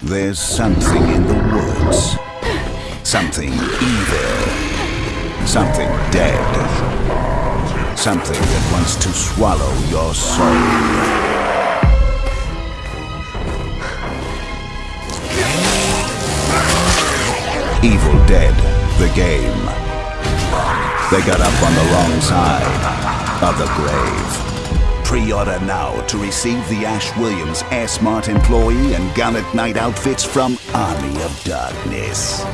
There's something in the woods. Something evil. Something dead. Something that wants to swallow your soul. Evil Dead, the game. They got up on the wrong side of the grave. Pre-order now to receive the Ash Williams S-Mart employee and Gallant Knight outfits from Army of Darkness.